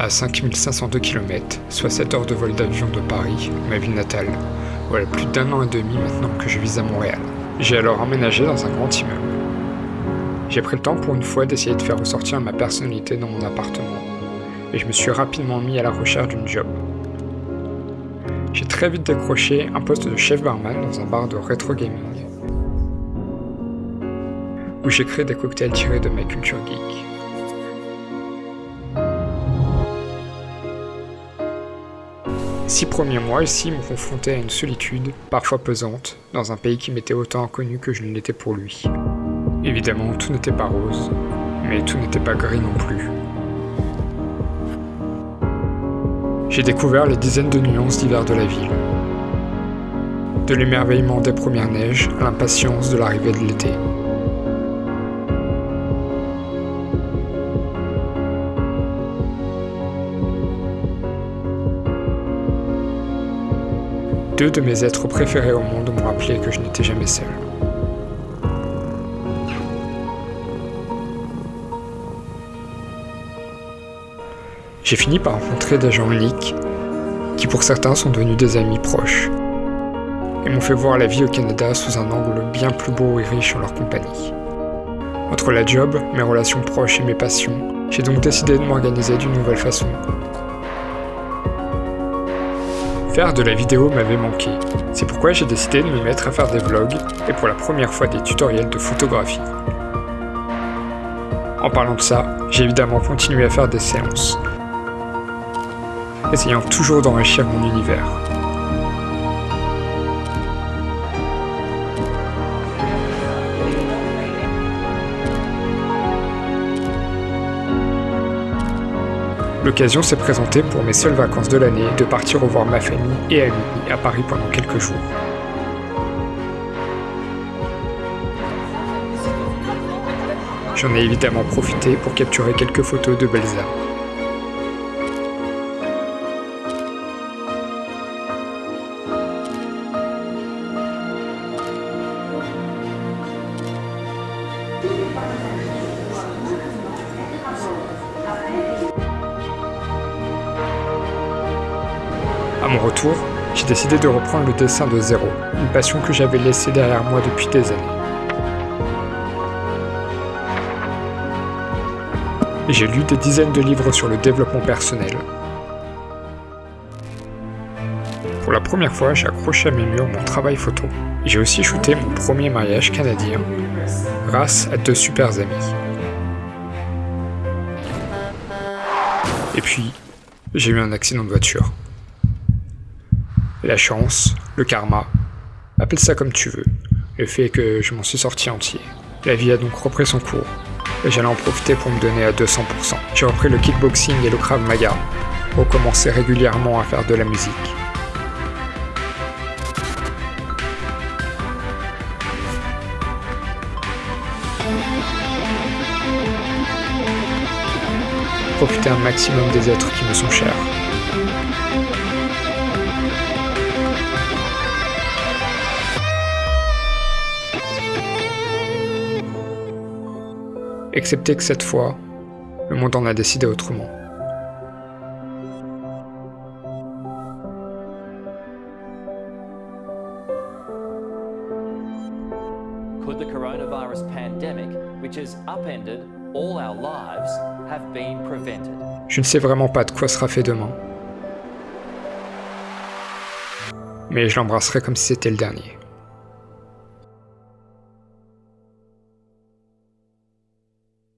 À 5502 km, soit 7 heures de vol d'avion de Paris, ma ville natale, voilà plus d'un an et demi maintenant que je vis à Montréal. J'ai alors emménagé dans un grand immeuble. J'ai pris le temps pour une fois d'essayer de faire ressortir ma personnalité dans mon appartement, et je me suis rapidement mis à la recherche d'une job. J'ai très vite décroché un poste de chef barman dans un bar de rétro gaming, où j'ai créé des cocktails tirés de ma culture geek. Six premiers mois ici m'ont confronté à une solitude, parfois pesante, dans un pays qui m'était autant inconnu que je ne l'étais pour lui. Évidemment, tout n'était pas rose, mais tout n'était pas gris non plus. J'ai découvert les dizaines de nuances d'hiver de la ville. De l'émerveillement des premières neiges à l'impatience de l'arrivée de l'été. Deux de mes êtres préférés au monde m'ont rappelé que je n'étais jamais seul. J'ai fini par rencontrer des gens uniques, qui pour certains sont devenus des amis proches, et m'ont fait voir la vie au Canada sous un angle bien plus beau et riche en leur compagnie. Entre la job, mes relations proches et mes passions, j'ai donc décidé de m'organiser d'une nouvelle façon Faire de la vidéo m'avait manqué. C'est pourquoi j'ai décidé de me mettre à faire des vlogs et pour la première fois des tutoriels de photographie. En parlant de ça, j'ai évidemment continué à faire des séances, essayant toujours d'enrichir mon univers. L'occasion s'est présentée pour mes seules vacances de l'année de partir revoir ma famille et amis à Paris pendant quelques jours. J'en ai évidemment profité pour capturer quelques photos de Belza. À mon retour, j'ai décidé de reprendre le dessin de zéro, une passion que j'avais laissée derrière moi depuis des années. J'ai lu des dizaines de livres sur le développement personnel. Pour la première fois, j'ai accroché à mes murs mon travail photo. J'ai aussi shooté mon premier mariage canadien, grâce à deux super amis. Et puis, j'ai eu un accident de voiture. La chance, le karma, appelle ça comme tu veux, le fait que je m'en suis sorti entier. La vie a donc repris son cours, et j'allais en profiter pour me donner à 200%. J'ai repris le kickboxing et le krav maga, recommencer régulièrement à faire de la musique. Profiter un maximum des êtres qui me sont chers. Excepté que cette fois, le monde en a décidé autrement. Could the coronavirus pandemic, which has upended all our lives, have been prevented? Je ne sais vraiment pas de quoi sera fait demain. Mais je l'embrasserai comme si c'était le dernier.